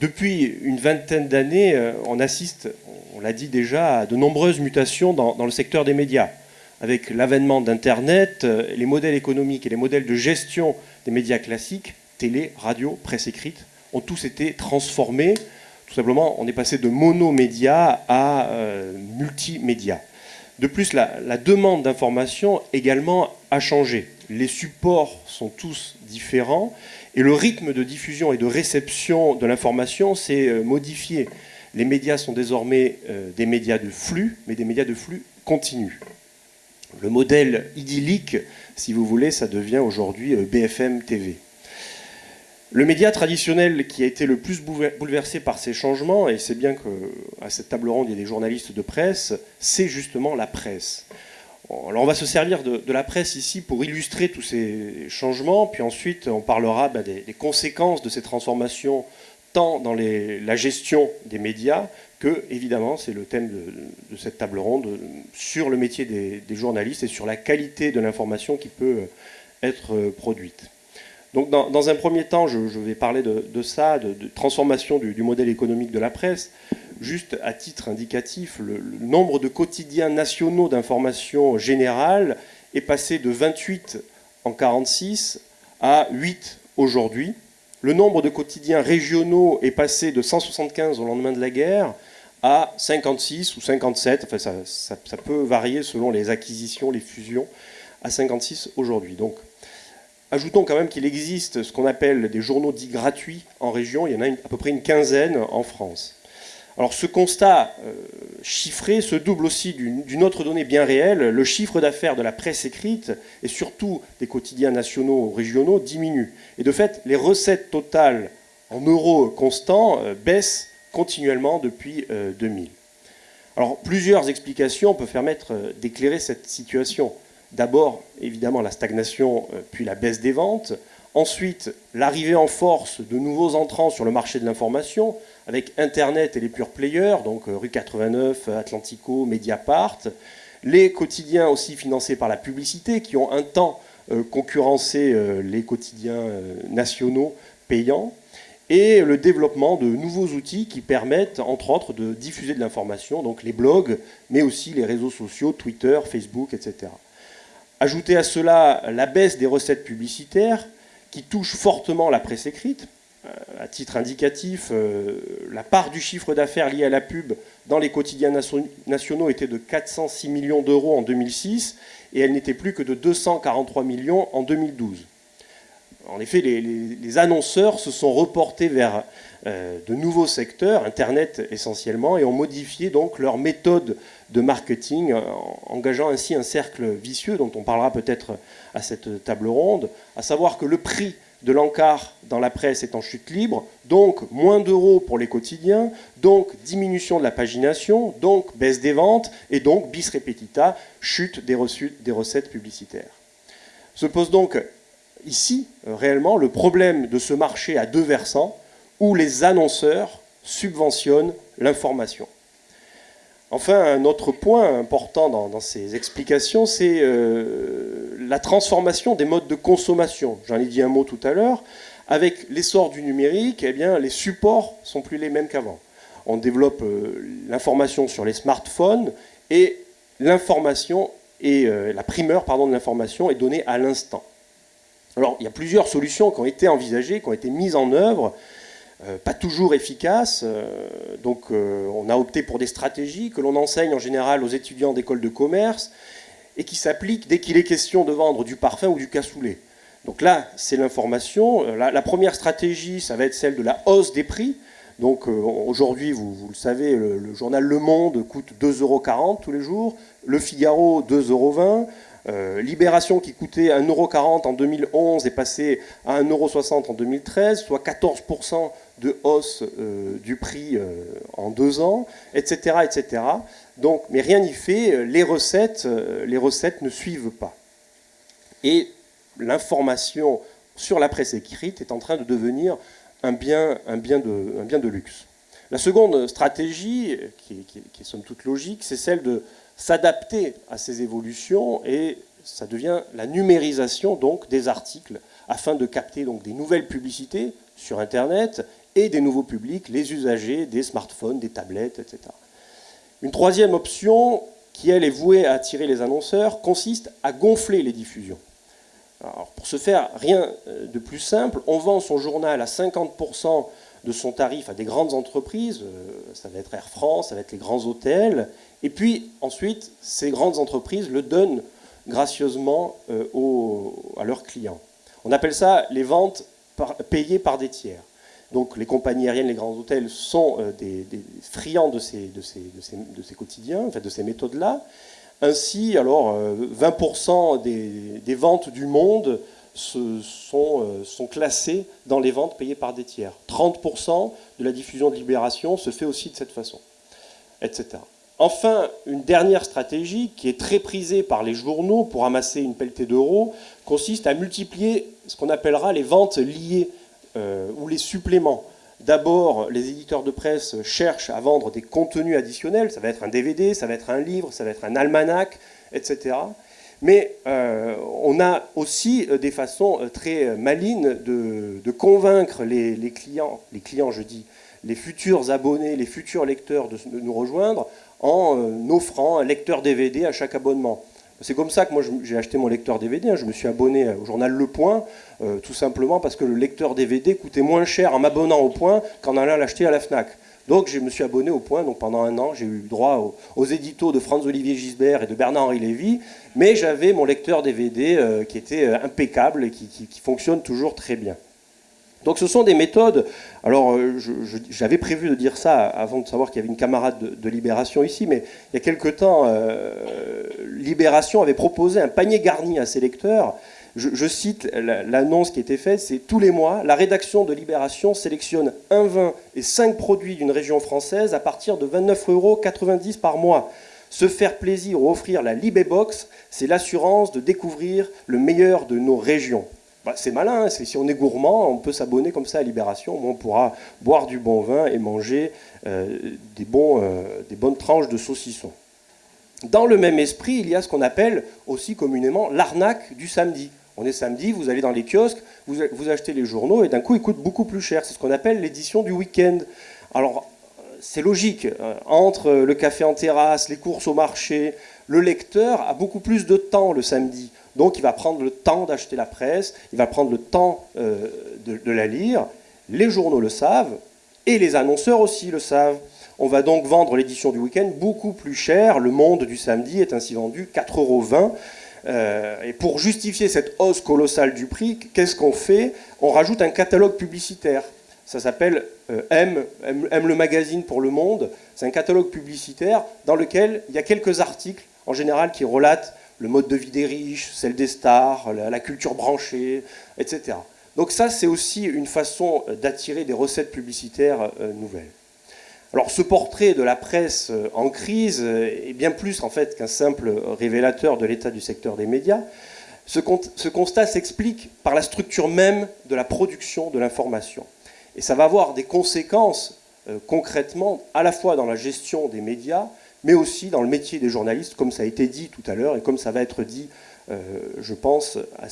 Depuis une vingtaine d'années, euh, on assiste, on l'a dit déjà, à de nombreuses mutations dans, le secteur des médias. Avec l'avènement d'Internet, euh, les modèles économiques et les modèles de gestion des médias classiques, télé, radio, presse écrite, ont tous été transformés. Tout simplement, on est passé de monomédia à multimédia. De plus, la, demande d'information également a changé. Les supports sont tous différents et le rythme de diffusion et de réception de l'information s'est euh, modifié. Les médias sont désormais euh, des médias de flux, mais des médias de flux continu. Le modèle idyllique, si vous voulez, ça devient aujourd'hui euh, BFM TV. Le média traditionnel qui a été le plus bouleversé par ces changements, et c'est bien qu'à cette table ronde il y a des journalistes de presse, c'est justement la presse. Alors on va se servir de, la presse ici pour illustrer tous ces changements, puis ensuite on parlera ben, des, conséquences de ces transformations tant dans la gestion des médias que, évidemment, c'est le thème de, cette table ronde, sur le métier des journalistes et sur la qualité de l'information qui peut être produite. Donc dans, un premier temps, je, vais parler de, ça, de, transformation du, modèle économique de la presse. Juste à titre indicatif, le, nombre de quotidiens nationaux d'information générale est passé de 28 en 1946 à 8 aujourd'hui. Le nombre de quotidiens régionaux est passé de 175 au lendemain de la guerre à 56 ou 57, enfin ça, ça peut varier selon les acquisitions, les fusions, à 56 aujourd'hui. Donc Ajoutons quand même qu'il existe ce qu'on appelle des journaux dits gratuits en région. Il y en a à peu près une quinzaine en France. Alors ce constat euh, chiffré se double aussi d'une autre donnée bien réelle. Le chiffre d'affaires de la presse écrite et surtout des quotidiens nationaux ou régionaux diminue. Et de fait, les recettes totales en euros constants euh, baissent continuellement depuis 2000. Euh, Alors plusieurs explications peuvent permettre d'éclairer cette situation. D'abord, évidemment, la stagnation, puis la baisse des ventes. Ensuite, l'arrivée en force de nouveaux entrants sur le marché de l'information, avec Internet et les pure players, donc euh, Rue 89, Atlantico, Mediapart. Les quotidiens aussi financés par la publicité, qui ont un temps euh, concurrencé les quotidiens nationaux payants. Et le développement de nouveaux outils qui permettent, entre autres, de diffuser de l'information, donc les blogs, mais aussi les réseaux sociaux, Twitter, Facebook, etc. Ajoutez à cela la baisse des recettes publicitaires qui touche fortement la presse écrite. Euh, à titre indicatif, euh, la part du chiffre d'affaires lié à la pub dans les quotidiens nationaux était de 406 millions d'euros en 2006 et elle n'était plus que de 243 millions en 2012. En effet, les, annonceurs se sont reportés vers euh, de nouveaux secteurs, Internet essentiellement, et ont modifié donc leur méthode de marketing, euh, engageant ainsi un cercle vicieux dont on parlera peut-être à cette table ronde, à savoir que le prix de l'encart dans la presse est en chute libre, donc moins d'euros pour les quotidiens, donc diminution de la pagination, donc baisse des ventes, et donc bis repetita, chute des, des recettes publicitaires. Se pose donc ici, euh, réellement, le problème de ce marché à deux versants, où les annonceurs subventionnent l'information. Enfin, un autre point important dans, ces explications, c'est euh, la transformation des modes de consommation. J'en ai dit un mot tout à l'heure. Avec l'essor du numérique, eh bien, les supports sont plus les mêmes qu'avant. On développe euh, l'information sur les smartphones et l'information et la primeur pardon, de l'information est donnée à l'instant. Alors, il y a plusieurs solutions qui ont été envisagées, qui ont été mises en œuvre. Euh, pas toujours efficace. Euh, donc euh, on a opté pour des stratégies que l'on enseigne en général aux étudiants d'école de commerce et qui s'appliquent dès qu'il est question de vendre du parfum ou du cassoulet. Donc là, c'est l'information. La, première stratégie, ça va être celle de la hausse des prix. Donc aujourd'hui, vous, le savez, le, journal Le Monde coûte 2,40 euros tous les jours, Le Figaro 2,20 euros. Euh, Libération qui coûtait 1,40€ en 2011 est passé à 1,60€ en 2013, soit 14% de hausse euh, du prix euh, en deux ans, etc., mais rien n'y fait, les recettes, ne suivent pas. Et l'information sur la presse écrite est en train de devenir un bien, de, luxe. La seconde stratégie, qui est somme toute logique, c'est celle de s'adapter à ces évolutions et ça devient la numérisation donc des articles afin de capter donc des nouvelles publicités sur Internet et des nouveaux publics, les usagers des smartphones, des tablettes, etc. Une troisième option, qui elle est vouée à attirer les annonceurs, consiste à gonfler les diffusions. pour ce faire, rien euh, de plus simple, on vend son journal à 50% de son tarif à des grandes entreprises, euh, ça va être Air France, ça va être les grands hôtels, et puis ensuite, ces grandes entreprises le donnent gracieusement euh, à leurs clients. On appelle ça les ventes payées par des tiers. Donc les compagnies aériennes, les grands hôtels sont euh, des, friands de ces, de, ces, de, ces, quotidiens, en fait, de ces méthodes-là. Ainsi, alors, 20% euh, des, ventes du monde sont, euh, sont classées dans les ventes payées par des tiers. 30% de la diffusion de Libération se fait aussi de cette façon, etc. Enfin, une dernière stratégie qui est très prisée par les journaux pour amasser une pelletée d'euros consiste à multiplier ce qu'on appellera les ventes liées euh, ou les suppléments. D'abord, les éditeurs de presse cherchent à vendre des contenus additionnels, ça va être un DVD, ça va être un livre, ça va être un almanach, etc. Mais euh, on a aussi euh, des façons très malines de, convaincre les, clients, les clients je dis, les futurs abonnés, les futurs lecteurs de nous rejoindre en offrant un lecteur DVD à chaque abonnement. C'est comme ça que moi j'ai acheté mon lecteur DVD. Hein. Je me suis abonné au journal Le Point, euh, tout simplement parce que le lecteur DVD coûtait moins cher en m'abonnant au Point qu'en allant l'acheter à la FNAC. Donc je me suis abonné au Point, donc pendant un an j'ai eu droit aux, éditos de Franz-Olivier Gisbert et de Bernard-Henri Lévy, mais j'avais mon lecteur DVD euh, qui était euh, impeccable et qui fonctionne toujours très bien. Donc ce sont des méthodes, alors euh, j'avais prévu de dire ça avant de savoir qu'il y avait une camarade de, Libération ici, mais il y a quelque temps, Libération avait proposé un panier garni à ses lecteurs. Je, cite l'annonce qui était faite, c'est tous les mois, la rédaction de Libération sélectionne un vin et cinq produits d'une région française à partir de 29,90 euros par mois. Se faire plaisir ou offrir la Libébox, c'est l'assurance de découvrir le meilleur de nos régions. Bah, c'est malin, hein, si on est gourmand, on peut s'abonner comme ça à Libération, on pourra boire du bon vin et manger euh, des, euh, des bonnes tranches de saucisson. Dans le même esprit, il y a ce qu'on appelle aussi communément l'arnaque du samedi. On est samedi, vous allez dans les kiosques, vous, achetez les journaux et d'un coup ils coûtent beaucoup plus cher. C'est ce qu'on appelle l'édition du week-end. Alors c'est logique, euh, entre le café en terrasse, les courses au marché, le lecteur a beaucoup plus de temps le samedi. Donc il va prendre le temps d'acheter la presse, il va prendre le temps euh, de, la lire. Les journaux le savent et les annonceurs aussi le savent. On va donc vendre l'édition du week-end beaucoup plus cher. Le Monde du samedi est ainsi vendu 4,20 euros. Euh, et pour justifier cette hausse colossale du prix, qu'est-ce qu'on fait? On rajoute un catalogue publicitaire. Ça s'appelle euh, M, M, le magazine pour le Monde. C'est un catalogue publicitaire dans lequel il y a quelques articles, en général, qui relatent le mode de vie des riches, celle des stars, la, culture branchée, etc. Donc ça, c'est aussi une façon d'attirer des recettes publicitaires euh, nouvelles. Alors ce portrait de la presse euh, en crise est bien plus en fait qu'un simple révélateur de l'état du secteur des médias. Ce, constat s'explique par la structure même de la production de l'information. Et ça va avoir des conséquences euh, concrètement à la fois dans la gestion des médias, mais aussi dans le métier des journalistes, comme ça a été dit tout à l'heure et comme ça va être dit, euh, je pense, euh, à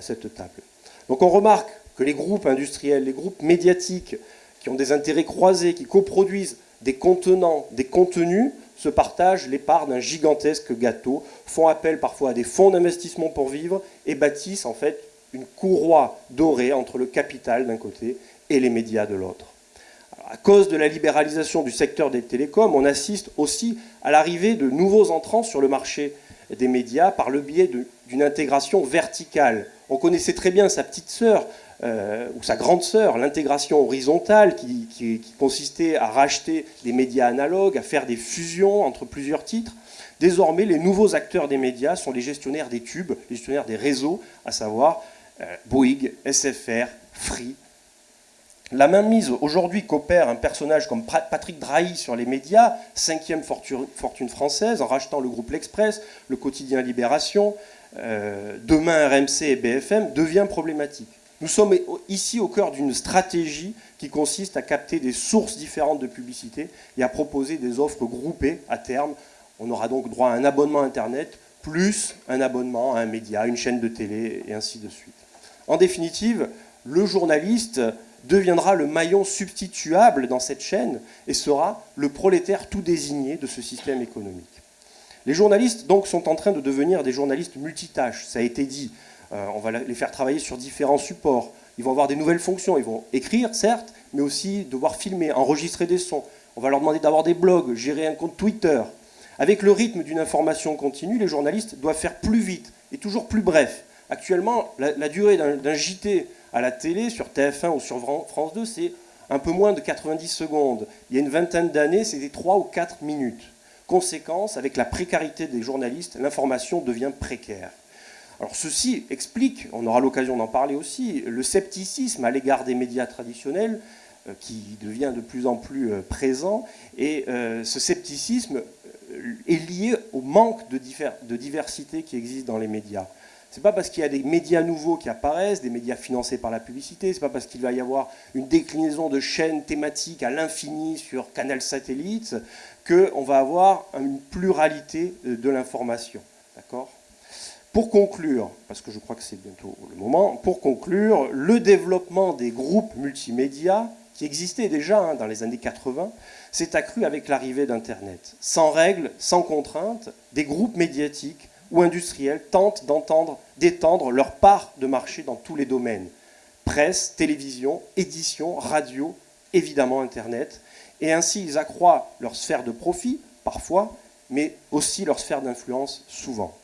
cette table. Donc on remarque que les groupes industriels, les groupes médiatiques qui ont des intérêts croisés, qui coproduisent des contenants, des contenus, se partagent les parts d'un gigantesque gâteau, font appel parfois à des fonds d'investissement pour vivre et bâtissent en fait une courroie dorée entre le capital d'un côté et les médias de l'autre à cause de la libéralisation du secteur des télécoms, on assiste aussi à l'arrivée de nouveaux entrants sur le marché des médias par le biais d'une intégration verticale. On connaissait très bien sa petite sœur, euh, ou sa grande sœur, l'intégration horizontale qui, consistait à racheter des médias analogues, à faire des fusions entre plusieurs titres. Désormais, les nouveaux acteurs des médias sont les gestionnaires des tubes, les gestionnaires des réseaux, à savoir euh, Bouygues, SFR, Free, la même mise aujourd'hui qu'opère un personnage comme Patrick Drahi sur les médias, cinquième fortune française, en rachetant le groupe L'Express, le quotidien Libération, euh, demain RMC et BFM, devient problématique. Nous sommes ici au cœur d'une stratégie qui consiste à capter des sources différentes de publicité et à proposer des offres groupées à terme. On aura donc droit à un abonnement Internet, plus un abonnement à un média, une chaîne de télé, et ainsi de suite. En définitive, le journaliste deviendra le maillon substituable dans cette chaîne et sera le prolétaire tout désigné de ce système économique. Les journalistes, donc, sont en train de devenir des journalistes multitâches, ça a été dit. Euh, on va les faire travailler sur différents supports. Ils vont avoir des nouvelles fonctions. Ils vont écrire, certes, mais aussi devoir filmer, enregistrer des sons. On va leur demander d'avoir des blogs, gérer un compte Twitter. Avec le rythme d'une information continue, les journalistes doivent faire plus vite et toujours plus bref. Actuellement, la, durée d'un JT à la télé, sur TF1 ou sur France 2, c'est un peu moins de 90 secondes. Il y a une vingtaine d'années, c'était 3 ou 4 minutes. Conséquence, avec la précarité des journalistes, l'information devient précaire. Alors ceci explique, on aura l'occasion d'en parler aussi, le scepticisme à l'égard des médias traditionnels euh, qui devient de plus en plus euh, présent. Et euh, ce scepticisme est lié au manque de, diversité qui existe dans les médias. Ce n'est pas parce qu'il y a des médias nouveaux qui apparaissent, des médias financés par la publicité, ce n'est pas parce qu'il va y avoir une déclinaison de chaînes thématiques à l'infini sur Canal Satellite qu'on va avoir une pluralité de l'information. D'accord? Pour conclure, parce que je crois que c'est bientôt le moment, pour conclure, le développement des groupes multimédia, qui existaient déjà hein, dans les années 80, s'est accru avec l'arrivée d'Internet. Sans règles, sans contraintes, des groupes médiatiques ou industriels tentent d'étendre leur part de marché dans tous les domaines. Presse, télévision, édition, radio, évidemment Internet. Et ainsi, ils accroissent leur sphère de profit, parfois, mais aussi leur sphère d'influence, souvent.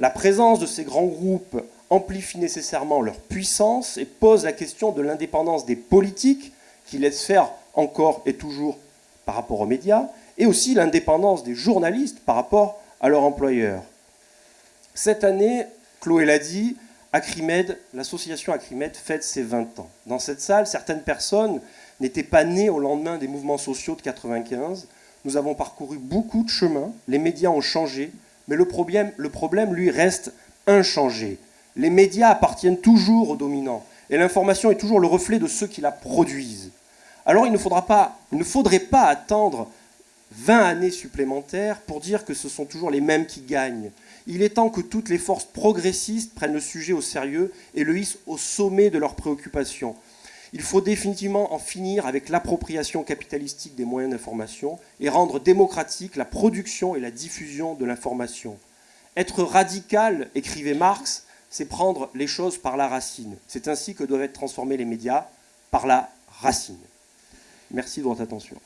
La présence de ces grands groupes amplifie nécessairement leur puissance et pose la question de l'indépendance des politiques, qui laissent faire encore et toujours par rapport aux médias, et aussi l'indépendance des journalistes par rapport à leur employeur. Cette année, Chloé l'a dit, l'association Acrimed fête ses 20 ans. Dans cette salle, certaines personnes n'étaient pas nées au lendemain des mouvements sociaux de 95. Nous avons parcouru beaucoup de chemins, les médias ont changé, mais le problème, lui, reste inchangé. Les médias appartiennent toujours aux dominants, et l'information est toujours le reflet de ceux qui la produisent. Alors il ne, faudra pas, il ne faudrait pas attendre 20 années supplémentaires pour dire que ce sont toujours les mêmes qui gagnent. Il est temps que toutes les forces progressistes prennent le sujet au sérieux et le hissent au sommet de leurs préoccupations. Il faut définitivement en finir avec l'appropriation capitalistique des moyens d'information et rendre démocratique la production et la diffusion de l'information. Être radical, écrivait Marx, c'est prendre les choses par la racine. C'est ainsi que doivent être transformés les médias, par la racine. Merci de votre attention.